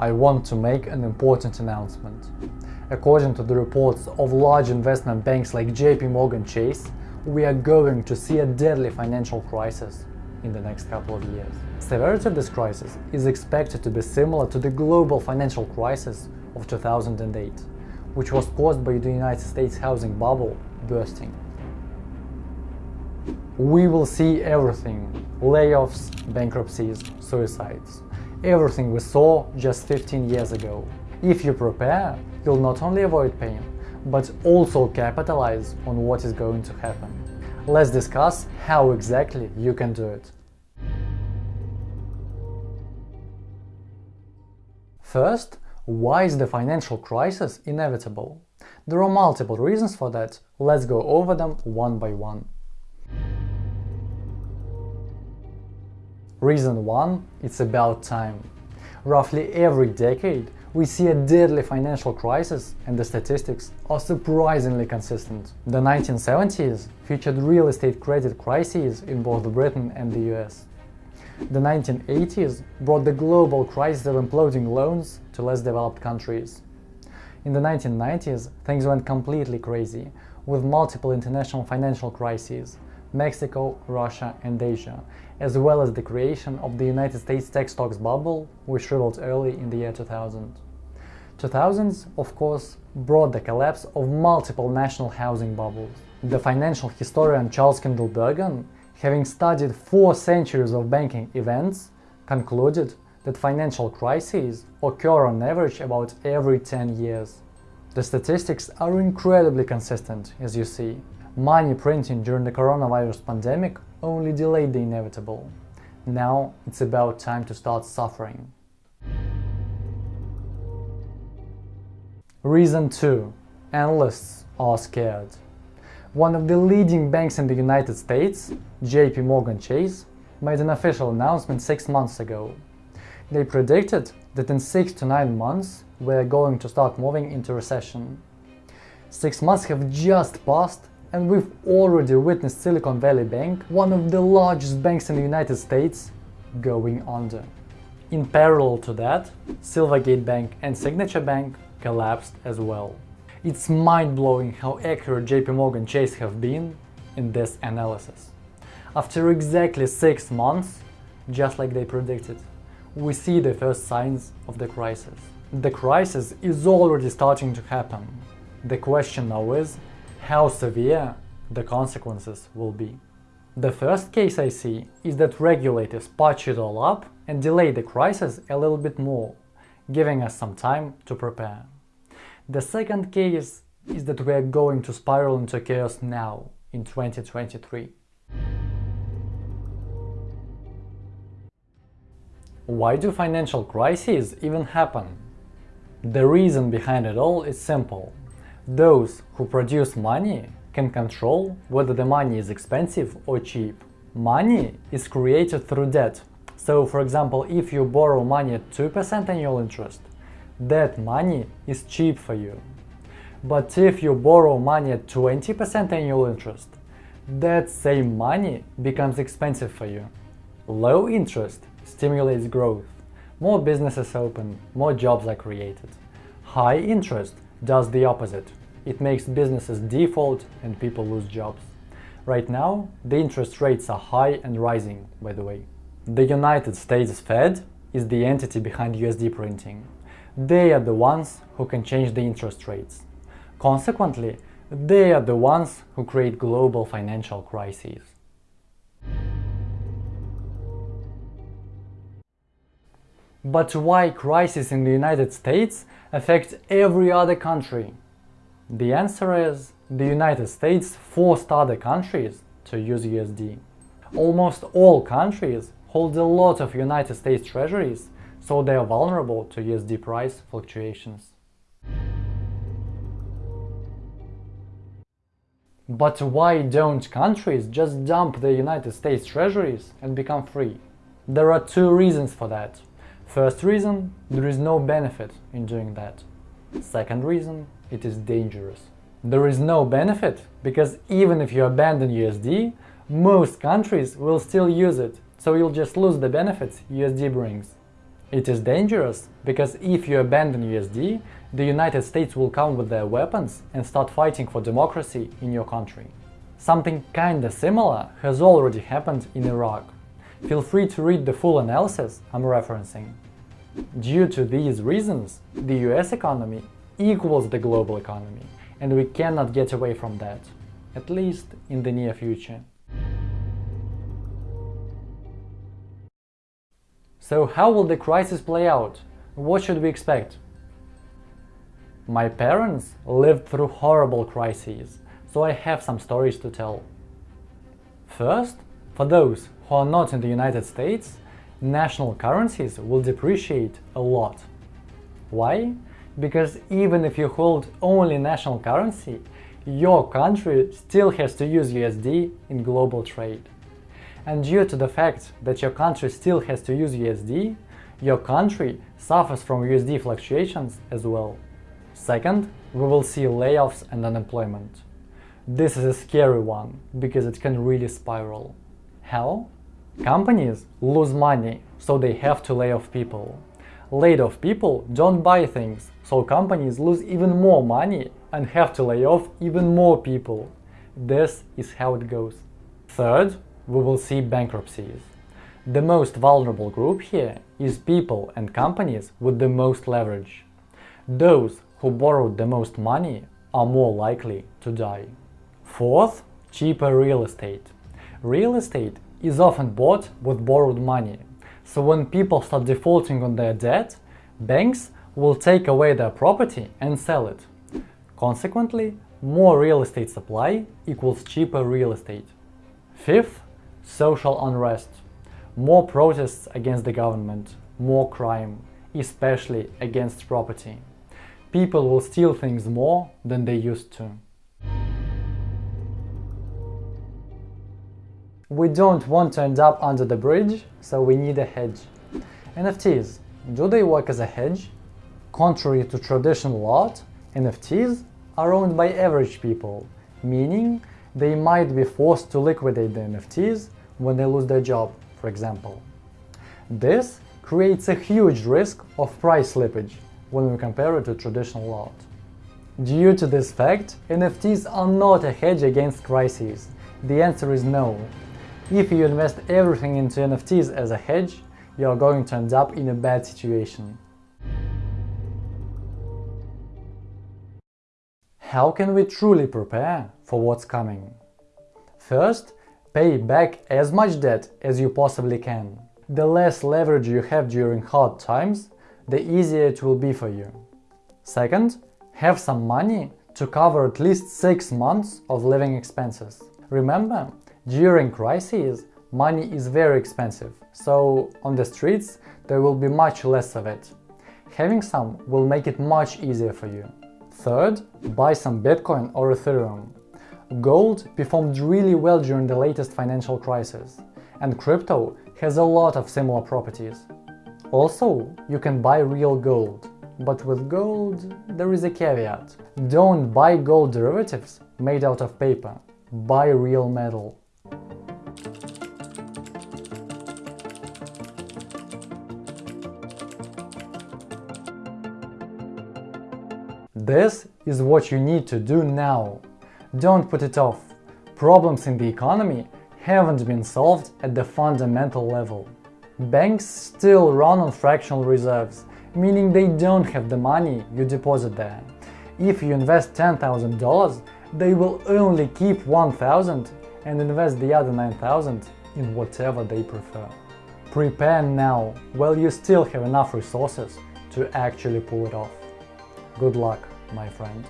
I want to make an important announcement. According to the reports of large investment banks like JP Morgan Chase, we are going to see a deadly financial crisis in the next couple of years. Severity of this crisis is expected to be similar to the global financial crisis of 2008, which was caused by the United States housing bubble bursting. We will see everything layoffs, bankruptcies, suicides. Everything we saw just 15 years ago. If you prepare, you'll not only avoid pain, but also capitalize on what is going to happen. Let's discuss how exactly you can do it. First, why is the financial crisis inevitable? There are multiple reasons for that, let's go over them one by one. Reason 1 It's about time. Roughly every decade, we see a deadly financial crisis and the statistics are surprisingly consistent. The 1970s featured real estate credit crises in both Britain and the US. The 1980s brought the global crisis of imploding loans to less developed countries. In the 1990s, things went completely crazy, with multiple international financial crises, Mexico, Russia and Asia, as well as the creation of the United States tech stocks bubble, which shriveled early in the year 2000. 2000s, of course, brought the collapse of multiple national housing bubbles. The financial historian Charles Kindleberger, having studied four centuries of banking events, concluded that financial crises occur on average about every 10 years. The statistics are incredibly consistent, as you see. Money printing during the coronavirus pandemic only delayed the inevitable. Now it's about time to start suffering. Reason 2. Analysts are scared. One of the leading banks in the United States, JP Morgan Chase, made an official announcement six months ago. They predicted that in six to nine months we're going to start moving into recession. Six months have just passed and we've already witnessed Silicon Valley Bank, one of the largest banks in the United States, going under. In parallel to that, Silvergate Bank and Signature Bank collapsed as well. It's mind-blowing how accurate JP Morgan Chase have been in this analysis. After exactly six months, just like they predicted, we see the first signs of the crisis. The crisis is already starting to happen. The question now is, how severe the consequences will be. The first case I see is that regulators patch it all up and delay the crisis a little bit more, giving us some time to prepare. The second case is that we are going to spiral into chaos now, in 2023. Why do financial crises even happen? The reason behind it all is simple. Those who produce money can control whether the money is expensive or cheap. Money is created through debt. So, for example, if you borrow money at 2% annual interest, that money is cheap for you. But if you borrow money at 20% annual interest, that same money becomes expensive for you. Low interest stimulates growth. More businesses open, more jobs are created. High interest does the opposite. It makes businesses default and people lose jobs. Right now, the interest rates are high and rising, by the way. The United States Fed is the entity behind USD printing. They are the ones who can change the interest rates. Consequently, they are the ones who create global financial crises. But why crises in the United States affect every other country? The answer is the United States forced other countries to use USD. Almost all countries hold a lot of United States treasuries, so they are vulnerable to USD price fluctuations. But why don't countries just dump the United States treasuries and become free? There are two reasons for that. First reason, there is no benefit in doing that. Second reason, it is dangerous. There is no benefit because even if you abandon USD, most countries will still use it, so you'll just lose the benefits USD brings. It is dangerous because if you abandon USD, the United States will come with their weapons and start fighting for democracy in your country. Something kinda similar has already happened in Iraq. Feel free to read the full analysis I'm referencing. Due to these reasons, the US economy equals the global economy, and we cannot get away from that, at least in the near future. So how will the crisis play out? What should we expect? My parents lived through horrible crises, so I have some stories to tell. First, for those who are not in the United States, national currencies will depreciate a lot. Why? Because even if you hold only national currency, your country still has to use USD in global trade. And due to the fact that your country still has to use USD, your country suffers from USD fluctuations as well. Second, we will see layoffs and unemployment. This is a scary one, because it can really spiral. How? Companies lose money, so they have to lay off people. Laid off people don't buy things, so companies lose even more money and have to lay off even more people. This is how it goes. Third, we will see bankruptcies. The most vulnerable group here is people and companies with the most leverage. Those who borrowed the most money are more likely to die. Fourth, cheaper real estate. Real estate is often bought with borrowed money, so when people start defaulting on their debt, banks will take away their property and sell it. Consequently, more real estate supply equals cheaper real estate. Fifth, social unrest. More protests against the government, more crime, especially against property people will steal things more than they used to. We don't want to end up under the bridge, so we need a hedge. NFTs, do they work as a hedge? Contrary to traditional art, NFTs are owned by average people, meaning they might be forced to liquidate the NFTs when they lose their job, for example. This creates a huge risk of price slippage, when we compare it to traditional art. Due to this fact, NFTs are not a hedge against crises. The answer is no. If you invest everything into NFTs as a hedge, you are going to end up in a bad situation. How can we truly prepare for what's coming? First, pay back as much debt as you possibly can. The less leverage you have during hard times, the easier it will be for you. Second, have some money to cover at least 6 months of living expenses. Remember, during crises, money is very expensive, so on the streets there will be much less of it. Having some will make it much easier for you. Third, buy some Bitcoin or Ethereum. Gold performed really well during the latest financial crisis, and crypto has a lot of similar properties. Also, you can buy real gold, but with gold there is a caveat. Don't buy gold derivatives made out of paper, buy real metal. This is what you need to do now. Don't put it off. Problems in the economy haven't been solved at the fundamental level. Banks still run on fractional reserves, meaning they don't have the money you deposit there. If you invest $10,000, they will only keep 1,000 and invest the other 9,000 in whatever they prefer. Prepare now, while you still have enough resources to actually pull it off. Good luck, my friend.